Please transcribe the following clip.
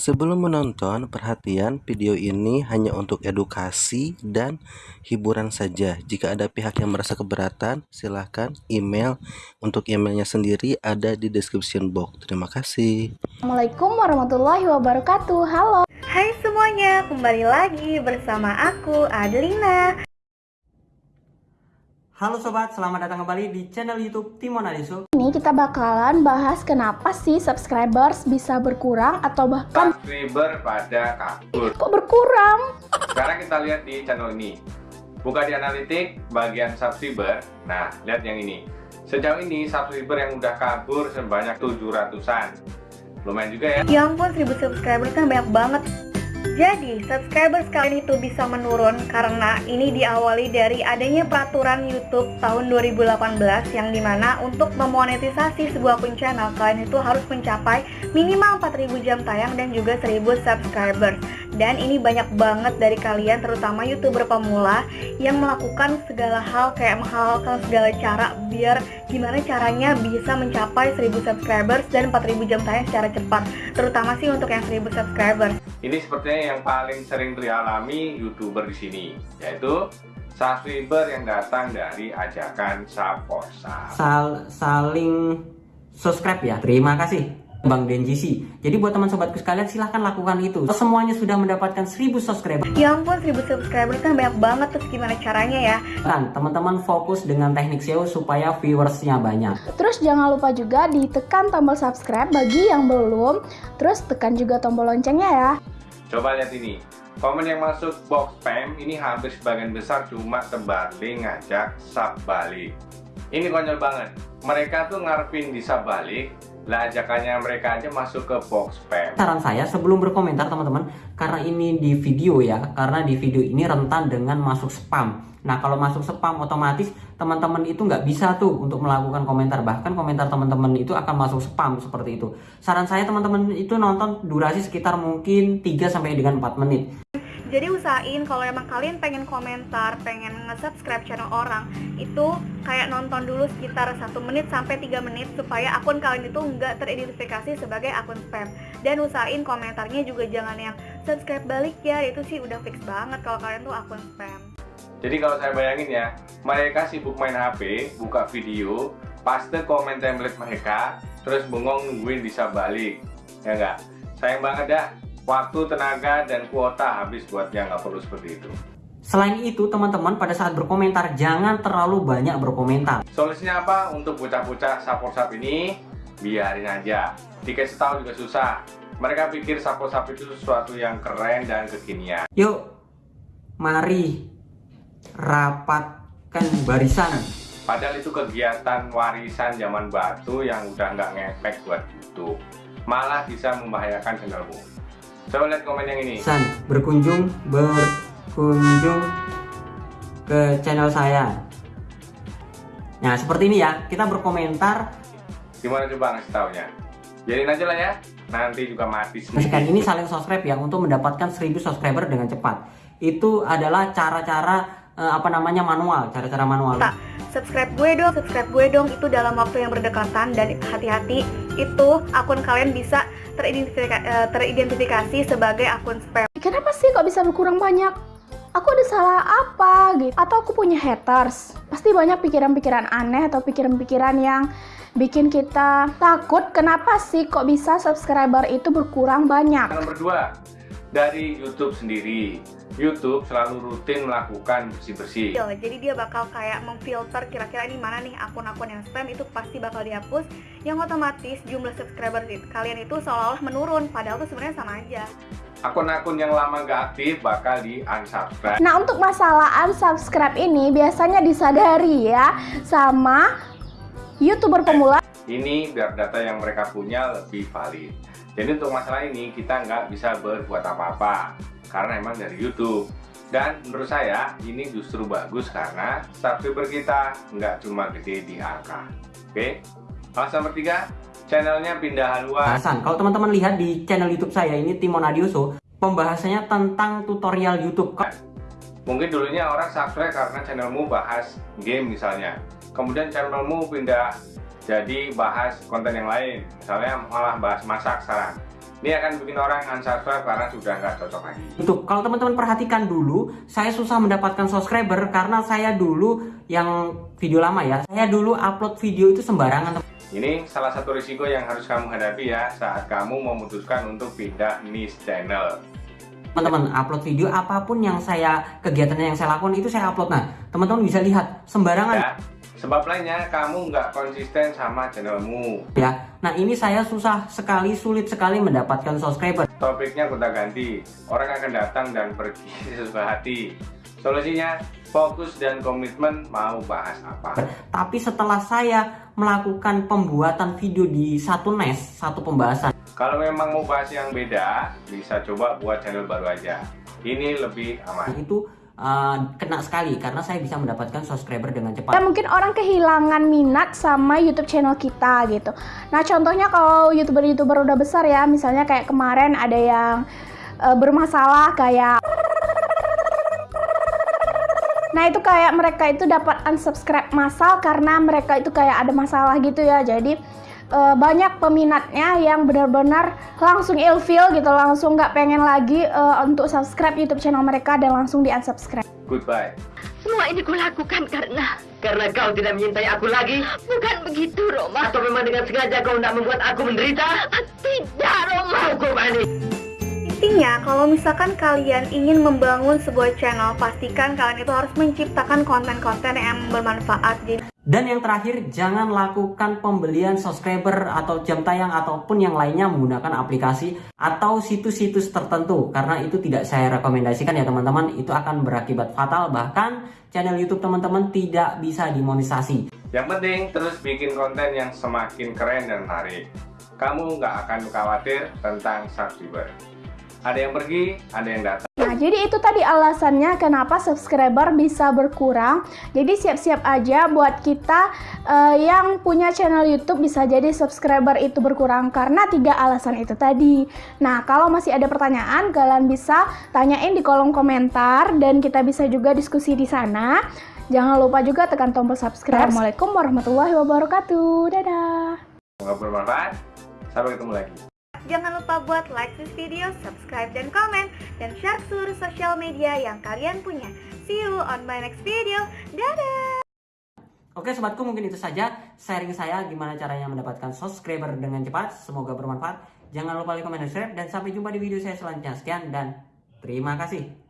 Sebelum menonton, perhatian video ini hanya untuk edukasi dan hiburan saja. Jika ada pihak yang merasa keberatan, silahkan email. Untuk emailnya sendiri ada di description box. Terima kasih. Assalamualaikum warahmatullahi wabarakatuh. Halo. Hai semuanya, kembali lagi bersama aku Adelina. Halo sobat, selamat datang kembali di channel YouTube Timon Adiso. Ini kita bakalan bahas kenapa sih subscribers bisa berkurang atau bahkan subscriber pada kabur. kok berkurang? Sekarang kita lihat di channel ini. Buka di analitik bagian subscriber. Nah, lihat yang ini. Sejauh ini subscriber yang udah kabur sebanyak 700-an. Lumayan juga ya. Ya ampun, 1000 subscriber kan banyak banget. Jadi, subscriber kalian itu bisa menurun karena ini diawali dari adanya peraturan YouTube tahun 2018 yang di mana untuk memonetisasi sebuah akun channel kalian itu harus mencapai minimal 4000 jam tayang dan juga 1000 subscribers. Dan ini banyak banget dari kalian terutama youtuber pemula yang melakukan segala hal kayak menghalalkan segala cara biar gimana caranya bisa mencapai 1000 subscribers dan 4000 jam tayang secara cepat. Terutama sih untuk yang 1000 subscribers. Ini sepertinya yang paling sering dialami YouTuber di sini, yaitu subscriber yang datang dari ajakan Saporsa. Sal saling subscribe ya. Terima kasih Bang Denjisi. Jadi buat teman sobatku sekalian silahkan lakukan itu. Semuanya sudah mendapatkan 1000 subscriber. Ya ampun, 1000 subscriber kan banyak banget terus gimana caranya ya? Kan teman-teman fokus dengan teknik SEO supaya viewersnya banyak. Terus jangan lupa juga ditekan tombol subscribe bagi yang belum. Terus tekan juga tombol loncengnya ya. Coba lihat ini. Komen yang masuk box spam ini hampir sebagian besar cuma terbalik ngajak sub balik. Ini konyol banget. Mereka tuh ngarepin di sub balik, lah ajakannya mereka aja masuk ke box spam. Saran saya sebelum berkomentar teman-teman, karena ini di video ya, karena di video ini rentan dengan masuk spam. Nah kalau masuk spam otomatis teman-teman itu nggak bisa tuh untuk melakukan komentar. Bahkan komentar teman-teman itu akan masuk spam seperti itu. Saran saya teman-teman itu nonton durasi sekitar mungkin 3 sampai dengan 4 menit. Jadi usahain kalau emang kalian pengen komentar, pengen nge-subscribe channel orang, itu kayak nonton dulu sekitar 1 menit sampai 3 menit supaya akun kalian itu nggak teridentifikasi sebagai akun spam. Dan usahain komentarnya juga jangan yang subscribe balik ya, itu sih udah fix banget kalau kalian tuh akun spam. Jadi kalau saya bayangin ya, mereka sibuk main HP, buka video, paste komen template mereka, terus bengong nungguin bisa balik. Ya enggak? Sayang banget ya, waktu, tenaga, dan kuota habis buat yang nggak perlu seperti itu. Selain itu teman-teman pada saat berkomentar jangan terlalu banyak berkomentar. Solusinya apa untuk bocah-bocah sapor-sap ini? Biarin aja. Dikasih tahu juga susah. Mereka pikir sapor-sap itu sesuatu yang keren dan kekinian. Yuk, mari rapatkan barisan. Padahal itu kegiatan warisan zaman batu yang udah nggak ngefek buat YouTube. Malah bisa membahayakan channelmu. Coba lihat komen yang ini. San, berkunjung, berkunjung ke channel saya. Nah, seperti ini ya, kita berkomentar. Gimana coba ngasih taunya? Jadiin aja lah ya, nanti juga mati semua. Sekian ini saling subscribe ya untuk mendapatkan 1000 subscriber dengan cepat. Itu adalah cara-cara eh, apa namanya manual, cara-cara manual. Tak, subscribe gue dong, subscribe gue dong itu dalam waktu yang berdekatan dan hati-hati itu akun kalian bisa teridentifikasi, teridentifikasi sebagai akun spam. Kenapa sih kok bisa berkurang banyak? Aku ada salah apa gitu? Atau aku punya haters? Pasti banyak pikiran-pikiran aneh atau pikiran-pikiran yang bikin kita takut. Kenapa sih kok bisa subscriber itu berkurang banyak? Nomor dua, dari YouTube sendiri. YouTube selalu rutin melakukan bersih-bersih. Yo, jadi dia bakal kayak memfilter kira-kira ini mana nih akun-akun yang spam itu pasti bakal dihapus. Yang otomatis jumlah subscriber kalian itu seolah-olah menurun padahal itu sebenarnya sama aja. Akun-akun yang lama gak aktif bakal di unsubscribe Nah untuk masalah unsubscribe ini biasanya disadari ya sama youtuber pemula. Ini biar data yang mereka punya lebih valid. Jadi untuk masalah ini kita nggak bisa berbuat apa-apa karena emang dari YouTube. Dan menurut saya ini justru bagus karena subscriber kita nggak cuma gede di angka oke? Alasan bertiga. Channelnya pindah haluan. Bahasan. Kalau teman-teman lihat di channel YouTube saya ini Timon Adioso, pembahasannya tentang tutorial YouTube. mungkin dulunya orang subscribe karena channelmu bahas game misalnya. Kemudian channelmu pindah jadi bahas konten yang lain. Misalnya malah bahas masak sekarang Ini akan bikin orang unsubscribe karena sudah nggak cocok lagi. Itu kalau teman-teman perhatikan dulu, saya susah mendapatkan subscriber karena saya dulu yang video lama ya. Saya dulu upload video itu sembarangan. Ini salah satu risiko yang harus kamu hadapi ya saat kamu memutuskan untuk pindah niche channel. Teman-teman upload video apa pun yang saya kegiatan yang saya lakukan itu saya upload. Nah, teman-teman bisa lihat sembarangan Ya, sebab lainnya kamu nggak konsisten sama channelmu. ya. Nah, ini saya susah sekali, sulit sekali mendapatkan subscriber. Topiknya kita ganti, orang akan datang dan pergi sesuai hati. Solusinya, fokus dan komitmen mau bahas apa. Tapi setelah saya melakukan pembuatan video di satu NES, satu pembahasan Kalau memang mau bahas yang beda, bisa coba buat channel baru aja. Ini lebih aman. itu uh, kena sekali karena saya bisa mendapatkan subscriber dengan cepat. Dan mungkin orang kehilangan minat sama YouTube channel kita gitu. Nah, contohnya kalau YouTuber-YouTuber udah besar ya, misalnya kayak kemarin ada yang eh, bermasalah kayak Nah, itu kayak mereka itu dapat unsubscribe massal karena mereka itu kayak ada masalah gitu ya. Jadi eh, banyak peminatnya yang benar-benar langsung ilfeel gitu, langsung nggak pengen lagi eh, untuk subscribe YouTube channel mereka dan langsung di unsubscribe. Goodbye. Semua ini kulakukan karena Karena kau tidak menyintai aku lagi? bukan begitu, Roma. Atau memang dengan sengaja kau tidak membuat aku menderita? Tidak, Roma. Hukum ini. Intinya, kalau misalkan kalian ingin membangun sebuah channel, pastikan kalian itu harus menciptakan konten-konten yang bermanfaat. Jadi Dan yang terakhir, jangan lakukan pembelian subscriber atau jam tayang ataupun yang lainnya menggunakan aplikasi atau situs-situs tertentu karena itu tidak saya rekomendasikan ya teman-teman. Itu akan berakibat fatal bahkan channel YouTube teman-teman tidak bisa dimonetisasi. Yang penting terus bikin konten yang semakin keren dan menarik. Kamu nggak akan khawatir tentang subscriber. Ada yang pergi, ada yang datang. Nah, jadi itu tadi alasannya kenapa subscriber bisa berkurang. Jadi siap-siap aja buat kita eh, yang punya channel YouTube bisa jadi subscriber itu berkurang karena tiga alasan itu tadi. Nah, kalau masih ada pertanyaan, kalian bisa tanyain di kolom komentar dan kita bisa juga diskusi di sana. Jangan lupa juga tekan tombol subscribe. Assalamualaikum warahmatullahi wabarakatuh. Dadah. Semoga bermanfaat. Sampai ketemu lagi. Jangan lupa buat like this video, subscribe dan komen, dan share seluruh sosial media yang kalian punya. See you on my next video. Dadah! Oke sobatku mungkin itu saja sharing saya gimana caranya mendapatkan subscriber dengan cepat. Semoga bermanfaat. Jangan lupa like, comment, dan subscribe. Dan sampai jumpa di video saya selanjutnya. Sekian dan terima kasih.